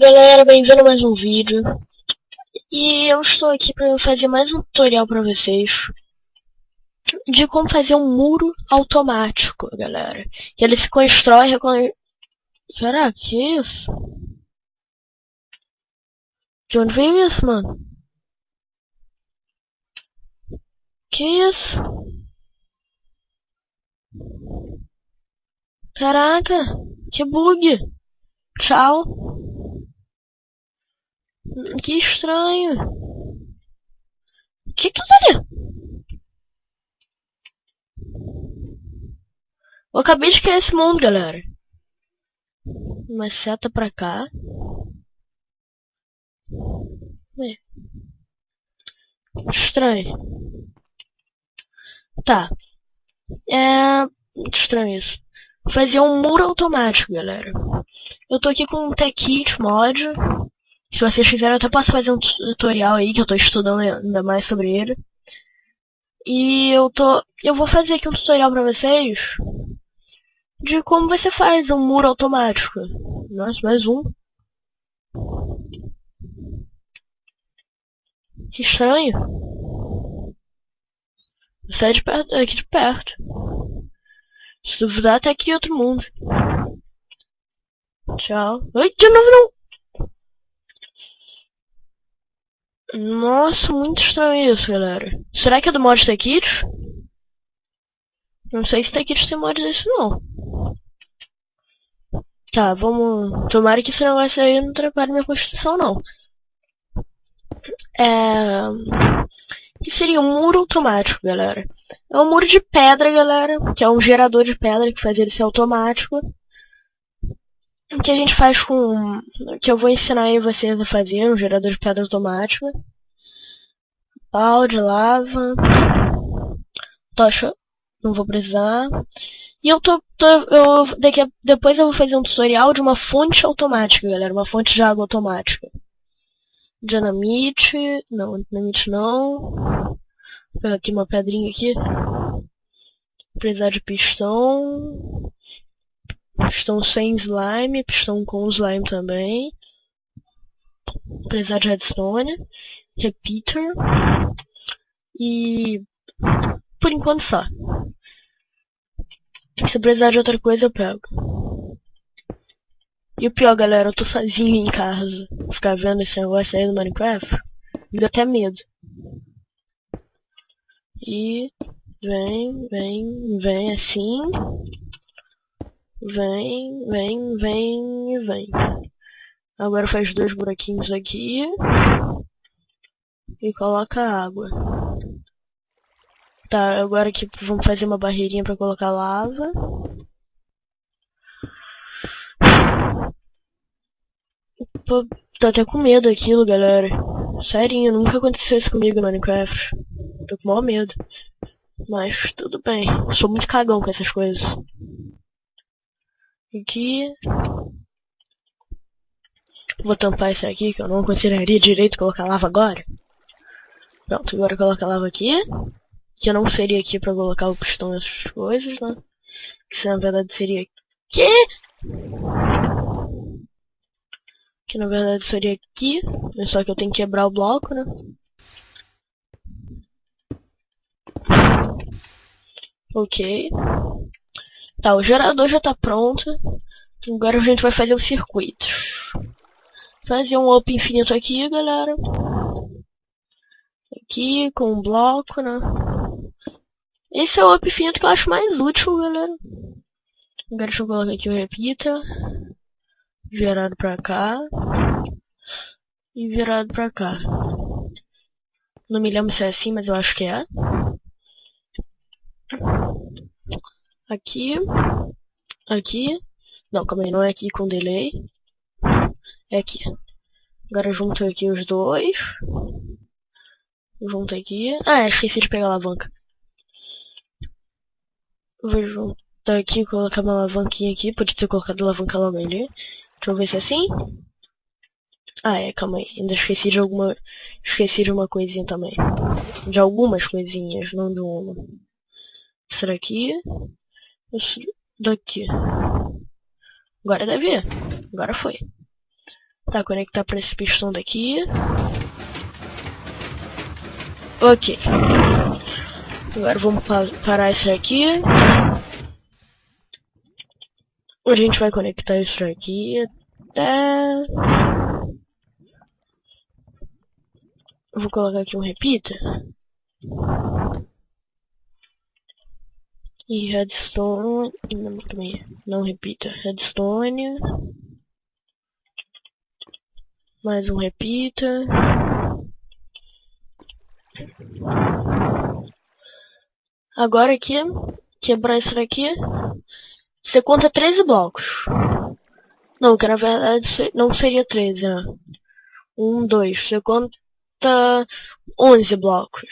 Galera, bem-vindo a mais um vídeo E eu estou aqui para fazer mais um tutorial para vocês De como fazer um muro automático, galera Que ele se constrói com... Será que é isso? De onde veio isso, mano? Que isso? Caraca, que bug! Tchau. Que estranho. Que tudo ali? Eu acabei de criar esse mundo, galera. Uma seta pra cá. É. Estranho. Tá. É... Estranho isso. Fazer um muro automático, galera. Eu tô aqui com um TechKit mod. Se vocês quiserem, eu até posso fazer um tutorial aí, que eu tô estudando ainda mais sobre ele. E eu tô... Eu vou fazer aqui um tutorial pra vocês de como você faz um muro automático. Nossa, mais um. Que estranho. Sai de perto, aqui de perto. Se duvidar, até aqui outro mundo. Tchau. Ai, de novo não! Nossa, muito estranho isso, galera. Será que é do mod T-Kits? Não sei se T-Kits tem mod desse, não. Tá, vamos... Tomara que esse negócio aí não atrapalhe minha construção, não. É... Que seria um muro automático, galera. É um muro de pedra, galera. Que é um gerador de pedra que faz ele ser automático. O que a gente faz com... Que eu vou ensinar aí vocês a fazer, um gerador de pedra automático. Balde, lava... Tocha, não vou precisar. E eu tô... tô eu, daqui a, depois eu vou fazer um tutorial de uma fonte automática, galera. Uma fonte de água automática. Dinamite... Não, dinamite não. Vou pegar aqui uma pedrinha aqui. Precisar de pistão. Pistão sem slime, pistão com slime também. Precisar de redstone. Repeater. E... Por enquanto só. Se precisar de outra coisa, eu pego. E o pior, galera, eu tô sozinho em casa. Ficar vendo esse negócio aí no Minecraft. Me dá até medo. E... Vem, vem, vem assim. Vem, vem, vem e vem. Agora faz dois buraquinhos aqui. E coloca água. Tá, agora aqui vamos fazer uma barreirinha pra colocar lava. Pô, tô até com medo daquilo, galera. Sério, nunca aconteceu isso comigo no Minecraft. Tô com maior medo. Mas tudo bem. Sou muito cagão com essas coisas. Aqui. Vou tampar isso aqui, que eu não consideraria direito colocar lava agora. Pronto, agora coloca a lava aqui. Que eu não seria aqui pra colocar o pistão e essas coisas, né? Que na verdade seria aqui. Que na verdade seria aqui. Só que eu tenho que quebrar o bloco, né? Ok. Tá, o gerador já tá pronto. Agora a gente vai fazer os circuitos. Fazer um loop infinito aqui, galera. Aqui, com um bloco, né? Esse é o loop infinito que eu acho mais útil, galera. Agora deixa eu colocar aqui o repita. Virado pra cá. E virado pra cá. Não me lembro se é assim, mas eu acho que é. Aqui. Aqui. Não, calma aí, não é aqui com delay. É aqui. Agora junto aqui os dois. Junto aqui. Ah, é, esqueci de pegar a alavanca. Vou juntar aqui, colocar uma alavanquinha aqui. Pode ter colocado a alavanca logo ali. Deixa eu ver se é assim. Ah, é, calma aí. Ainda esqueci de alguma... Esqueci de uma coisinha também. De algumas coisinhas, não de uma. Será aqui? Esse daqui. Agora deve ir. Agora foi. Tá, conectar para esse pistão daqui. Ok. Agora vamos parar isso aqui. A gente vai conectar isso aqui até... vou colocar aqui um repeater. E redstone... Não, também, não repita. Redstone. Mais um repeater. Agora aqui, quebrar isso daqui, você conta 13 blocos. Não, que na verdade não seria 13, né? 1, 2, você conta 11 blocos.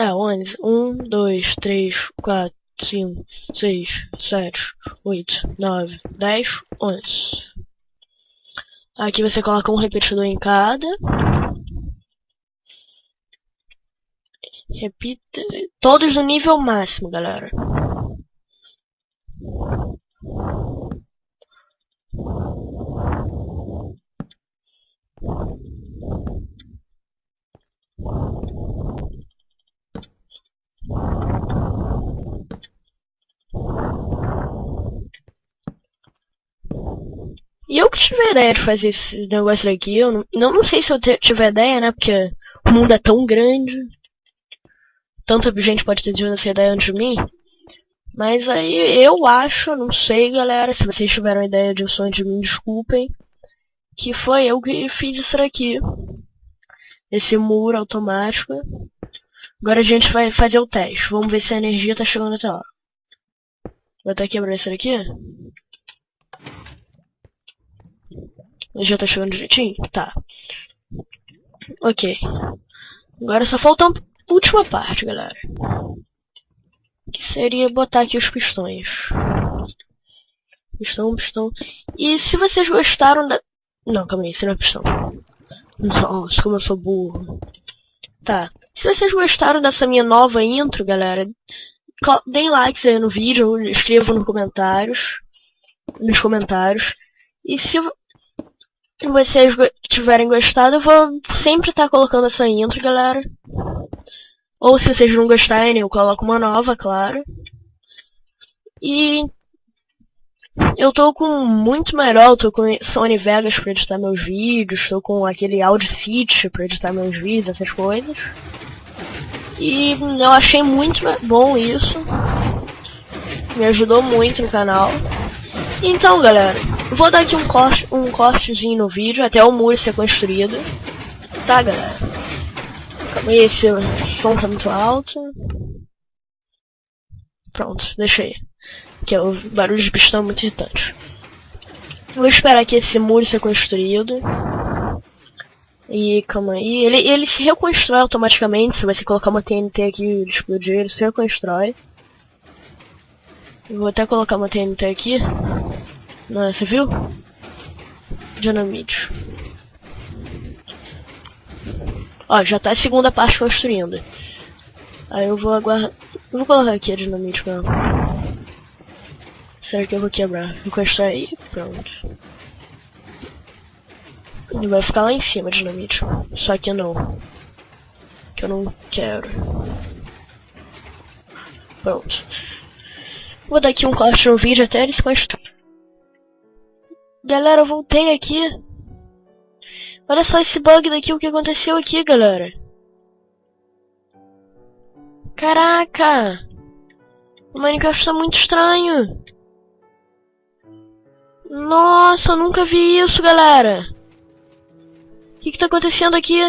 É, 11. 1, 2, 3, 4, 5, 6, 7, 8, 9, 10, 11. Aqui você coloca um repetidor em cada. Repita. Todos no nível máximo, galera. E eu que tive ideia de fazer esse negócio aqui, eu não, não, sei se eu tive ideia, né, porque o mundo é tão grande. Tanta gente pode ter tido essa ideia antes de mim. Mas aí eu acho, não sei galera, se vocês tiveram ideia de sonho de mim, desculpem. Que foi eu que fiz isso aqui. Esse muro automático. Agora a gente vai fazer o teste. Vamos ver se a energia tá chegando até lá. Vou até quebrar isso daqui. Já tá chegando direitinho? Tá. Ok. Agora só falta a última parte, galera. Que seria botar aqui os pistões. Pistão, pistão. E se vocês gostaram da... Não, calma aí, isso não é pistão. Nossa, como eu sou burro. Tá. Se vocês gostaram dessa minha nova intro, galera, deem likes aí no vídeo, escrevam nos comentários. Nos comentários. E se vocês tiverem gostado, eu vou sempre estar tá colocando essa intro, galera. Ou se vocês não gostarem, eu coloco uma nova, claro. E eu tô com muito melhor, tô com Sony Vegas para editar meus vídeos, tô com aquele Audacity para editar meus vídeos, essas coisas. E eu achei muito bom isso. Me ajudou muito no canal. Então, galera, vou dar aqui um corte, um cortezinho no vídeo até o muro ser construído. Tá, galera? Calma aí, esse som tá muito alto. Pronto, deixei. Que é o barulho de pistão muito irritante. Vou esperar aqui esse muro ser construído. E calma aí, ele, ele se reconstrói automaticamente, se você colocar uma TNT aqui e explodir, ele se reconstrói. Vou até colocar uma TNT aqui. Não, você viu? Dinamite. Ó, já tá a segunda parte construindo. Aí eu vou aguardar... Eu vou colocar aqui a dinamite mesmo. Será que eu vou quebrar? Vou encostar aí. Pronto. Ele vai ficar lá em cima, dinamite. Só que não. Que eu não quero. Pronto. Vou dar aqui um corte no vídeo até eles construir. Galera, eu voltei aqui. Olha só esse bug daqui, o que aconteceu aqui, galera. Caraca! O Minecraft tá muito estranho. Nossa, eu nunca vi isso, galera. O que, que tá acontecendo aqui?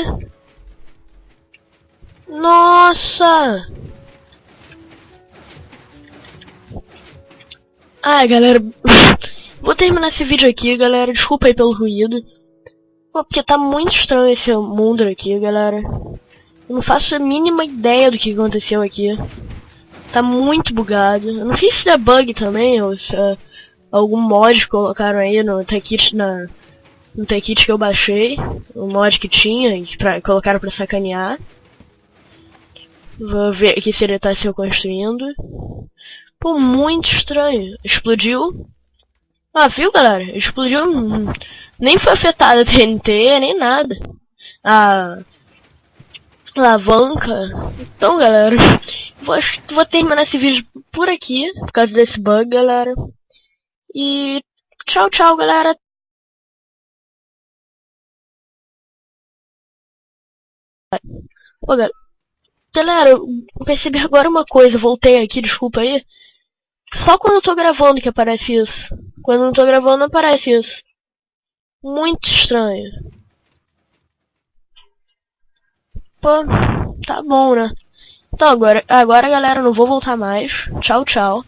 Nossa! Ai, galera. Vou terminar esse vídeo aqui, galera. Desculpa aí pelo ruído. Pô, porque tá muito estranho esse mundo aqui, galera. Eu não faço a mínima ideia do que aconteceu aqui. Tá muito bugado. Eu não sei se é bug também, ou se é algum mod que colocaram aí no Techit na no Techit que eu baixei, o mod que tinha, que pra, colocaram pra sacanear. Vou ver aqui se ele tá se reconstruindo. Pô, muito estranho. Explodiu. Ah, viu, galera? Explodiu. Nem foi afetada a TNT, nem nada. A alavanca. Então, galera, vou, vou terminar esse vídeo por aqui, por causa desse bug, galera. E tchau, tchau, galera. Pô, galera, galera, eu percebi agora uma coisa, voltei aqui, desculpa aí. Só quando eu tô gravando que aparece isso. Quando não tô gravando aparece isso. Muito estranho. Pô, tá bom, né? Então agora, agora galera, não vou voltar mais. Tchau, tchau.